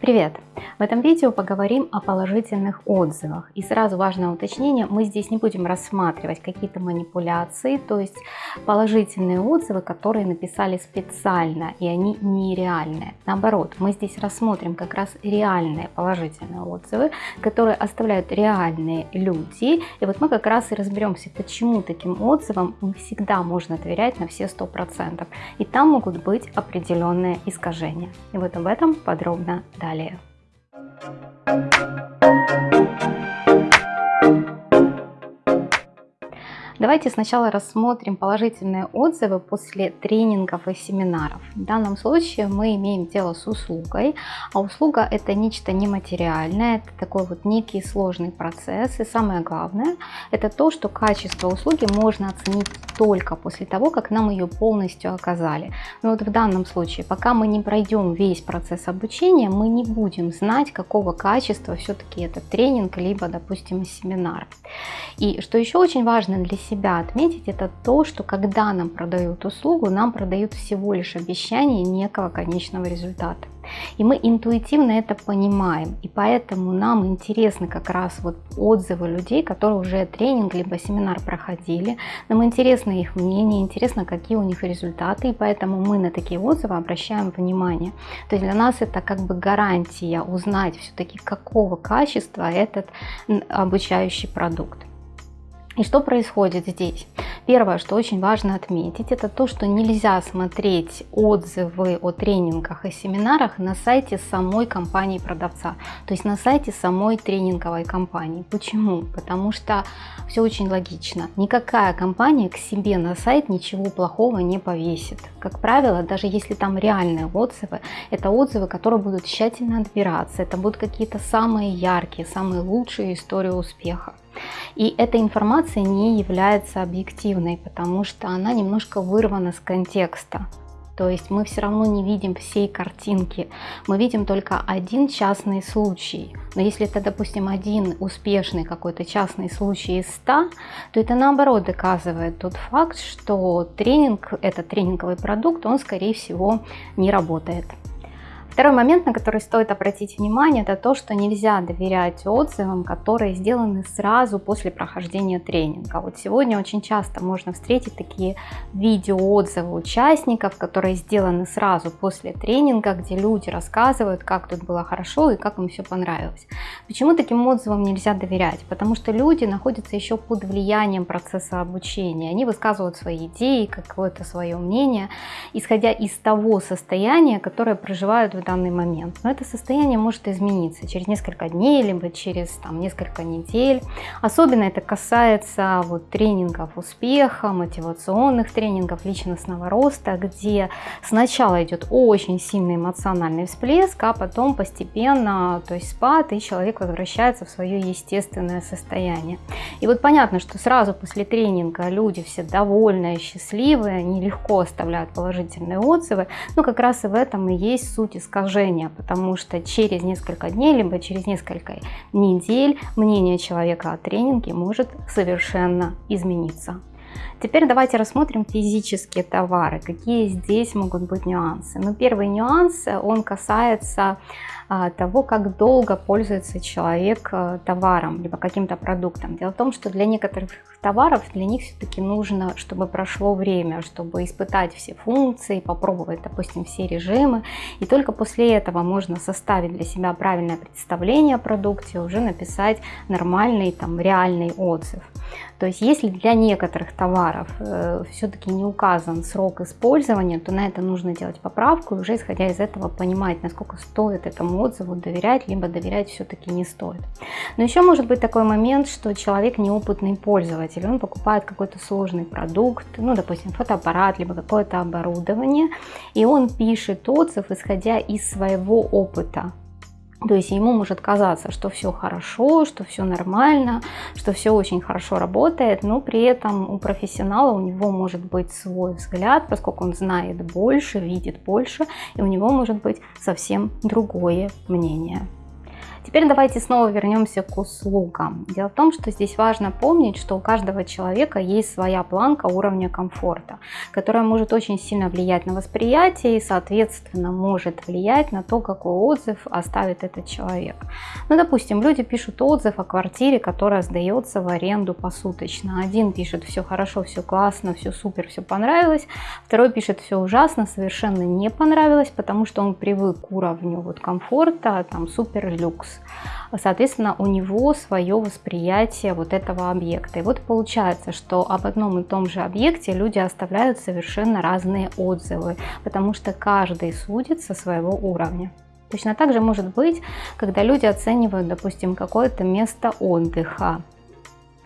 Привет! В этом видео поговорим о положительных отзывах. И сразу важное уточнение, мы здесь не будем рассматривать какие-то манипуляции, то есть положительные отзывы, которые написали специально, и они нереальные. Наоборот, мы здесь рассмотрим как раз реальные положительные отзывы, которые оставляют реальные люди. И вот мы как раз и разберемся, почему таким отзывам не всегда можно доверять на все 100%. И там могут быть определенные искажения. И вот об этом подробно далее. Caleo. Давайте сначала рассмотрим положительные отзывы после тренингов и семинаров. В данном случае мы имеем дело с услугой, а услуга это нечто нематериальное, это такой вот некий сложный процесс. И самое главное, это то, что качество услуги можно оценить только после того, как нам ее полностью оказали. Но вот в данном случае, пока мы не пройдем весь процесс обучения, мы не будем знать, какого качества все-таки этот тренинг, либо, допустим, семинар. И что еще очень важно для себя отметить, это то, что когда нам продают услугу, нам продают всего лишь обещание некого конечного результата. И мы интуитивно это понимаем, и поэтому нам интересны как раз вот отзывы людей, которые уже тренинг либо семинар проходили. Нам интересно их мнение, интересно, какие у них результаты, и поэтому мы на такие отзывы обращаем внимание. То есть для нас это как бы гарантия узнать все-таки, какого качества этот обучающий продукт. И что происходит здесь? Первое, что очень важно отметить, это то, что нельзя смотреть отзывы о тренингах и семинарах на сайте самой компании продавца, то есть на сайте самой тренинговой компании. Почему? Потому что все очень логично. Никакая компания к себе на сайт ничего плохого не повесит. Как правило, даже если там реальные отзывы, это отзывы, которые будут тщательно отбираться, это будут какие-то самые яркие, самые лучшие истории успеха. И эта информация не является объективной, потому что она немножко вырвана с контекста. То есть мы все равно не видим всей картинки, мы видим только один частный случай. Но если это, допустим, один успешный какой-то частный случай из 100, то это наоборот доказывает тот факт, что тренинг, этот тренинговый продукт, он скорее всего не работает. Второй момент, на который стоит обратить внимание, это то, что нельзя доверять отзывам, которые сделаны сразу после прохождения тренинга. Вот сегодня очень часто можно встретить такие видеоотзывы участников, которые сделаны сразу после тренинга, где люди рассказывают, как тут было хорошо и как им все понравилось. Почему таким отзывам нельзя доверять? Потому что люди находятся еще под влиянием процесса обучения. Они высказывают свои идеи, какое-то свое мнение, исходя из того состояния, которое проживают в данный момент. Но это состояние может измениться через несколько дней, либо через там, несколько недель. Особенно это касается вот, тренингов успеха, мотивационных тренингов личностного роста, где сначала идет очень сильный эмоциональный всплеск, а потом постепенно, то есть спад, и человек возвращается в свое естественное состояние. И вот понятно, что сразу после тренинга люди все довольные, счастливые, они легко оставляют положительные отзывы, но как раз и в этом и есть суть искажения потому что через несколько дней, либо через несколько недель мнение человека о тренинге может совершенно измениться. Теперь давайте рассмотрим физические товары, какие здесь могут быть нюансы. Ну, первый нюанс, он касается а, того, как долго пользуется человек а, товаром, либо каким-то продуктом. Дело в том, что для некоторых товаров, для них все-таки нужно, чтобы прошло время, чтобы испытать все функции, попробовать, допустим, все режимы. И только после этого можно составить для себя правильное представление о продукте, уже написать нормальный, там, реальный отзыв. То есть, если для некоторых товаров э, все-таки не указан срок использования, то на это нужно делать поправку и уже исходя из этого понимать, насколько стоит этому отзыву доверять, либо доверять все-таки не стоит. Но еще может быть такой момент, что человек неопытный пользователь, он покупает какой-то сложный продукт, ну, допустим, фотоаппарат, либо какое-то оборудование, и он пишет отзыв, исходя из своего опыта. То есть ему может казаться, что все хорошо, что все нормально, что все очень хорошо работает, но при этом у профессионала у него может быть свой взгляд, поскольку он знает больше, видит больше, и у него может быть совсем другое мнение. Теперь давайте снова вернемся к услугам. Дело в том, что здесь важно помнить, что у каждого человека есть своя планка уровня комфорта, которая может очень сильно влиять на восприятие и, соответственно, может влиять на то, какой отзыв оставит этот человек. Ну, допустим, люди пишут отзыв о квартире, которая сдается в аренду посуточно. Один пишет все хорошо, все классно, все супер, все понравилось. Второй пишет все ужасно, совершенно не понравилось, потому что он привык к уровню вот комфорта, там супер люкс. Соответственно, у него свое восприятие вот этого объекта. И вот получается, что об одном и том же объекте люди оставляют совершенно разные отзывы, потому что каждый судит со своего уровня. Точно так же может быть, когда люди оценивают, допустим, какое-то место отдыха.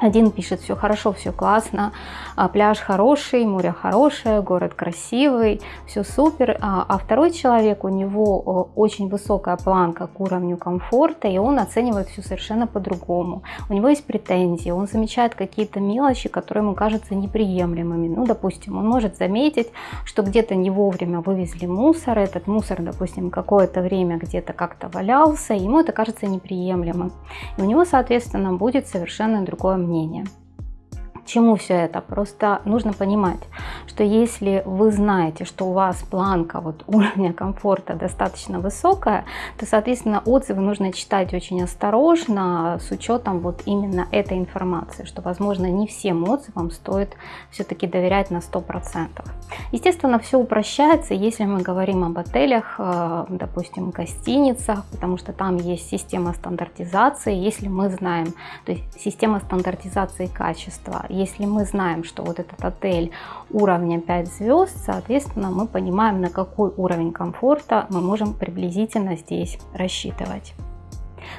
Один пишет, все хорошо, все классно, а, пляж хороший, море хорошее, город красивый, все супер. А, а второй человек, у него очень высокая планка к уровню комфорта, и он оценивает все совершенно по-другому. У него есть претензии, он замечает какие-то мелочи, которые ему кажутся неприемлемыми. Ну, допустим, он может заметить, что где-то не вовремя вывезли мусор, этот мусор, допустим, какое-то время где-то как-то валялся, ему это кажется неприемлемым. И у него, соответственно, будет совершенно другое мнение волнения. Чему все это? Просто нужно понимать, что если вы знаете, что у вас планка вот уровня комфорта достаточно высокая, то, соответственно, отзывы нужно читать очень осторожно с учетом вот именно этой информации, что, возможно, не всем отзывам стоит все-таки доверять на 100%. Естественно, все упрощается, если мы говорим об отелях, э, допустим, гостиницах, потому что там есть система стандартизации, если мы знаем, то есть система стандартизации качества, если мы знаем, что вот этот отель уровня 5 звезд, соответственно, мы понимаем, на какой уровень комфорта мы можем приблизительно здесь рассчитывать.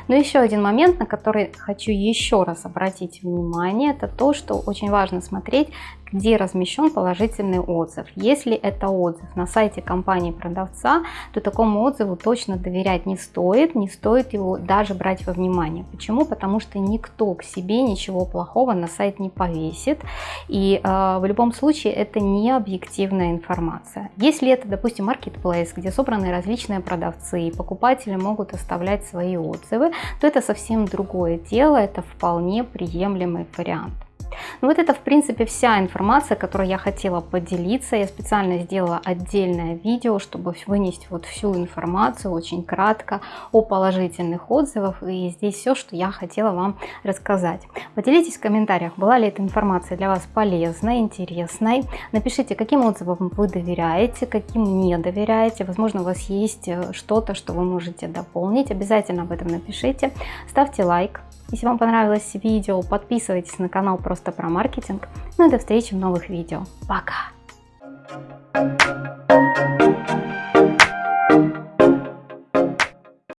Но еще один момент, на который хочу еще раз обратить внимание, это то, что очень важно смотреть, где размещен положительный отзыв. Если это отзыв на сайте компании-продавца, то такому отзыву точно доверять не стоит, не стоит его даже брать во внимание. Почему? Потому что никто к себе ничего плохого на сайт не повесит, и э, в любом случае это не объективная информация. Если это, допустим, marketplace, где собраны различные продавцы, и покупатели могут оставлять свои отзывы, то это совсем другое дело, это вполне приемлемый вариант. Ну вот это в принципе вся информация, которую я хотела поделиться. Я специально сделала отдельное видео, чтобы вынести вот всю информацию очень кратко о положительных отзывах. И здесь все, что я хотела вам рассказать. Поделитесь в комментариях, была ли эта информация для вас полезной, интересной. Напишите, каким отзывам вы доверяете, каким не доверяете. Возможно, у вас есть э, что-то, что вы можете дополнить. Обязательно об этом напишите. Ставьте лайк. Если вам понравилось видео, подписывайтесь на канал просто про маркетинг. Ну и до встречи в новых видео. Пока!